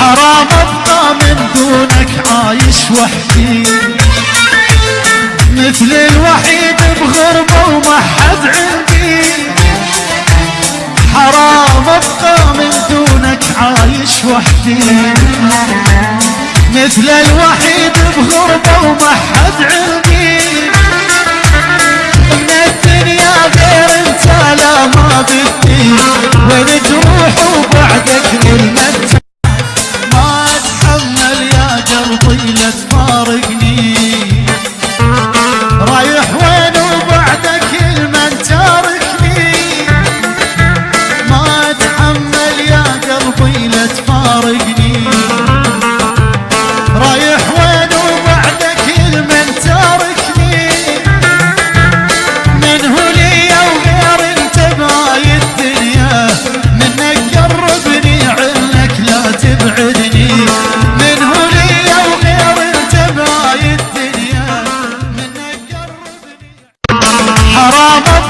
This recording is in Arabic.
حرام أبقى من دونك عايش وحدي. مثل الوحيد بغربة وما حد عندي. حرام أبقى من دونك عايش وحدي. مثل الوحيد بغربة وما حد عندي. حرام